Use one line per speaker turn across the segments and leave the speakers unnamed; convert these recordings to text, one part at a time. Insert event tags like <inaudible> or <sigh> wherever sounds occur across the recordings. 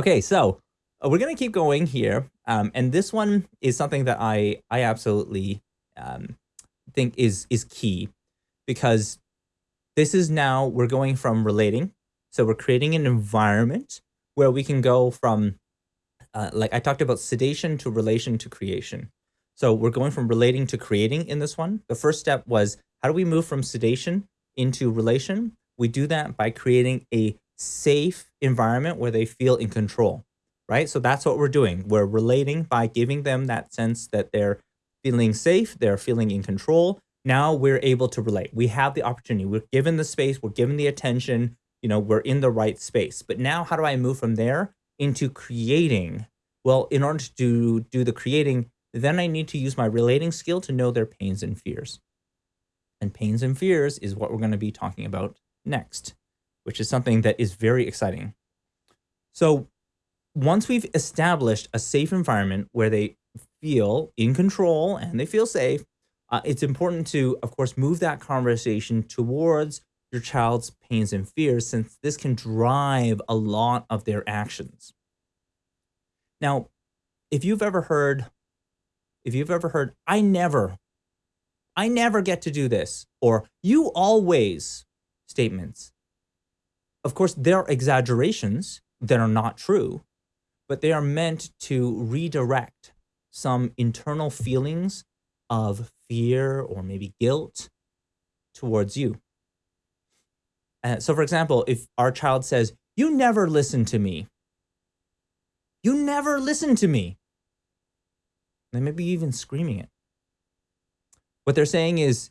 Okay, so uh, we're gonna keep going here, um, and this one is something that I I absolutely um, think is is key because this is now we're going from relating, so we're creating an environment where we can go from uh, like I talked about sedation to relation to creation. So we're going from relating to creating in this one. The first step was how do we move from sedation into relation? We do that by creating a safe environment where they feel in control, right? So that's what we're doing. We're relating by giving them that sense that they're feeling safe, they're feeling in control. Now we're able to relate. We have the opportunity. We're given the space, we're given the attention, you know, we're in the right space. But now how do I move from there into creating? Well, in order to do, do the creating, then I need to use my relating skill to know their pains and fears. And pains and fears is what we're going to be talking about next which is something that is very exciting. So once we've established a safe environment where they feel in control and they feel safe, uh, it's important to, of course, move that conversation towards your child's pains and fears, since this can drive a lot of their actions. Now, if you've ever heard, if you've ever heard, I never, I never get to do this, or you always statements, of course, there are exaggerations that are not true, but they are meant to redirect some internal feelings of fear or maybe guilt towards you. Uh, so, for example, if our child says, You never listen to me, you never listen to me, they may be even screaming it. What they're saying is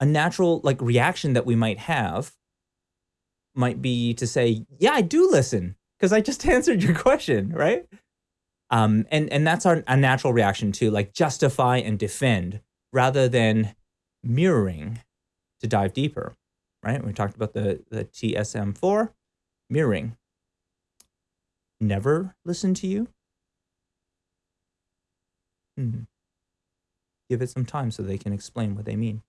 a natural like reaction that we might have might be to say, yeah, I do listen because I just <laughs> answered your question, right? Um, and, and that's our, a natural reaction to like justify and defend rather than mirroring to dive deeper, right? We talked about the, the TSM4, mirroring. Never listen to you? Hmm. Give it some time so they can explain what they mean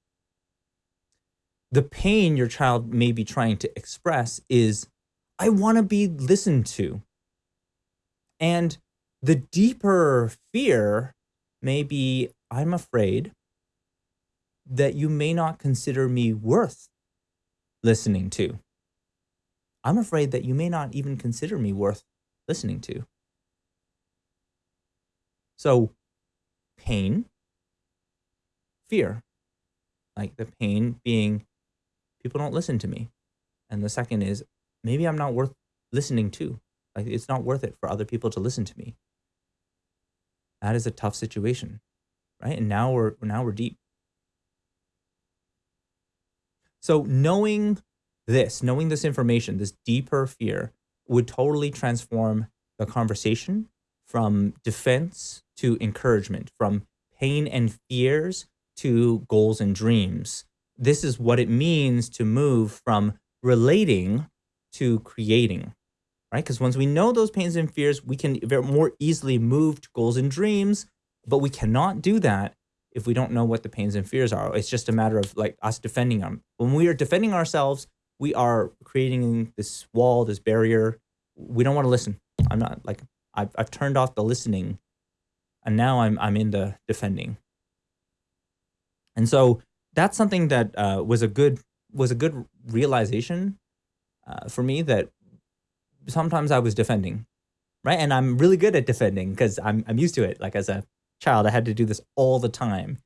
the pain your child may be trying to express is, I want to be listened to. And the deeper fear may be, I'm afraid that you may not consider me worth listening to. I'm afraid that you may not even consider me worth listening to. So, pain, fear, like the pain being people don't listen to me. And the second is maybe I'm not worth listening to. Like it's not worth it for other people to listen to me. That is a tough situation, right? And now we're now we're deep. So knowing this, knowing this information, this deeper fear would totally transform the conversation from defense to encouragement, from pain and fears to goals and dreams, this is what it means to move from relating to creating, right? Because once we know those pains and fears, we can more easily move to goals and dreams, but we cannot do that if we don't know what the pains and fears are. It's just a matter of like us defending them. When we are defending ourselves, we are creating this wall, this barrier. We don't want to listen. I'm not like I've, I've turned off the listening and now I'm, I'm in the defending. And so that's something that uh, was a good was a good realization uh, for me that sometimes I was defending, right? And I'm really good at defending because I'm I'm used to it. Like as a child, I had to do this all the time.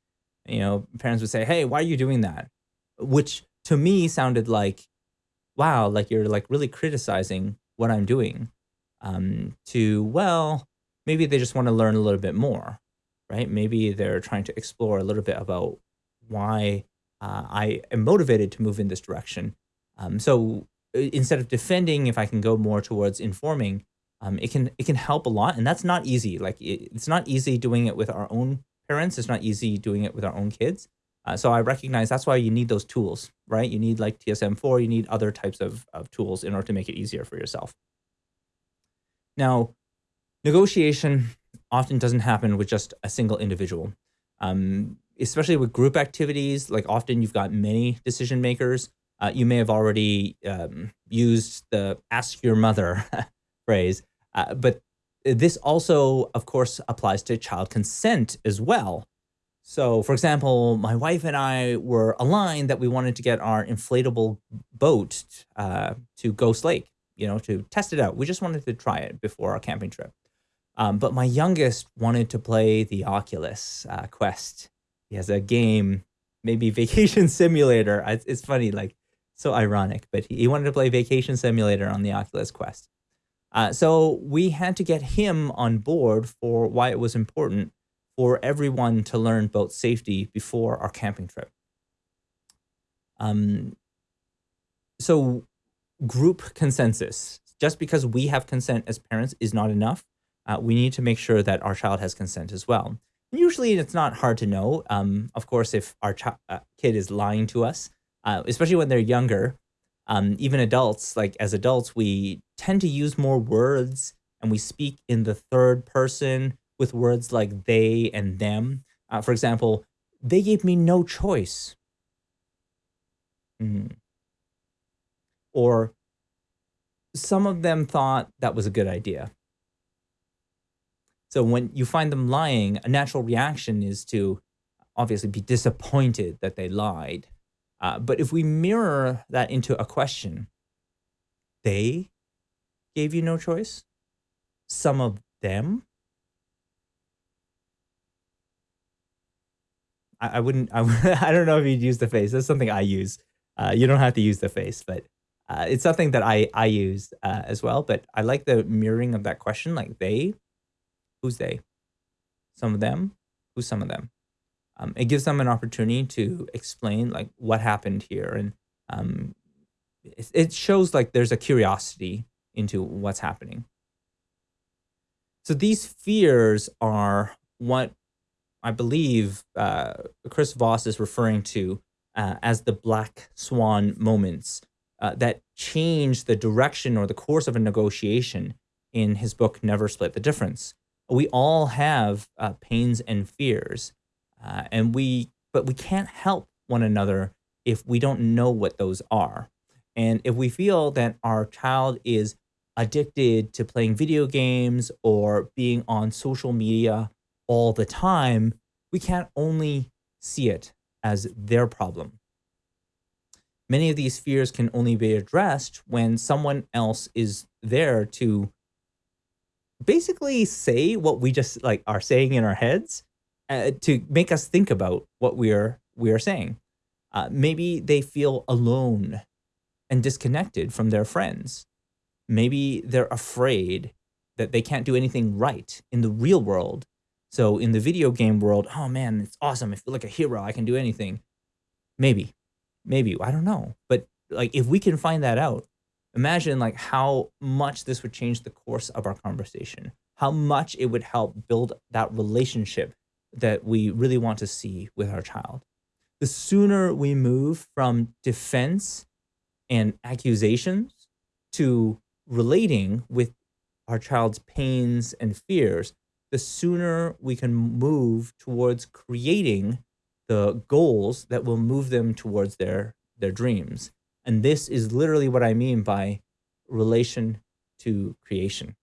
You know, parents would say, "Hey, why are you doing that?" Which to me sounded like, "Wow, like you're like really criticizing what I'm doing." Um, to well, maybe they just want to learn a little bit more, right? Maybe they're trying to explore a little bit about why uh, I am motivated to move in this direction. Um, so uh, instead of defending, if I can go more towards informing, um, it can it can help a lot, and that's not easy. Like it, it's not easy doing it with our own parents. It's not easy doing it with our own kids. Uh, so I recognize that's why you need those tools, right? You need like TSM4, you need other types of, of tools in order to make it easier for yourself. Now, negotiation often doesn't happen with just a single individual. Um, especially with group activities, like often you've got many decision makers. Uh, you may have already um, used the ask your mother <laughs> phrase. Uh, but this also, of course, applies to child consent as well. So, for example, my wife and I were aligned that we wanted to get our inflatable boat uh, to Ghost Lake, you know, to test it out. We just wanted to try it before our camping trip. Um, but my youngest wanted to play the Oculus uh, Quest. He has a game, maybe <laughs> Vacation Simulator. It's, funny, like so ironic, but he, he wanted to play Vacation Simulator on the Oculus Quest. Uh, so we had to get him on board for why it was important for everyone to learn boat safety before our camping trip. Um, so group consensus, just because we have consent as parents is not enough. Uh, we need to make sure that our child has consent as well. And usually it's not hard to know. Um, of course, if our uh, kid is lying to us, uh, especially when they're younger, um, even adults, like as adults, we tend to use more words and we speak in the third person with words like they and them. Uh, for example, they gave me no choice. Mm. Or some of them thought that was a good idea. So when you find them lying, a natural reaction is to obviously be disappointed that they lied. Uh, but if we mirror that into a question, they gave you no choice? Some of them? I, I wouldn't, I, <laughs> I don't know if you'd use the face. That's something I use. Uh, you don't have to use the face, but uh, it's something that I, I use uh, as well. But I like the mirroring of that question, like they, who's they? Some of them, who's some of them? Um, it gives them an opportunity to explain like what happened here. And um, it, it shows like there's a curiosity into what's happening. So these fears are what I believe uh, Chris Voss is referring to uh, as the black swan moments uh, that change the direction or the course of a negotiation in his book, Never Split the Difference. We all have uh, pains and fears, uh, and we, but we can't help one another if we don't know what those are. And if we feel that our child is addicted to playing video games or being on social media all the time, we can't only see it as their problem. Many of these fears can only be addressed when someone else is there to basically say what we just like are saying in our heads uh, to make us think about what we are we are saying. Uh, maybe they feel alone and disconnected from their friends. Maybe they're afraid that they can't do anything right in the real world so in the video game world, oh man, it's awesome. I feel like a hero. I can do anything. Maybe, maybe, I don't know. But like, if we can find that out, imagine like how much this would change the course of our conversation, how much it would help build that relationship that we really want to see with our child. The sooner we move from defense and accusations to relating with our child's pains and fears, the sooner we can move towards creating the goals that will move them towards their their dreams. And this is literally what I mean by relation to creation.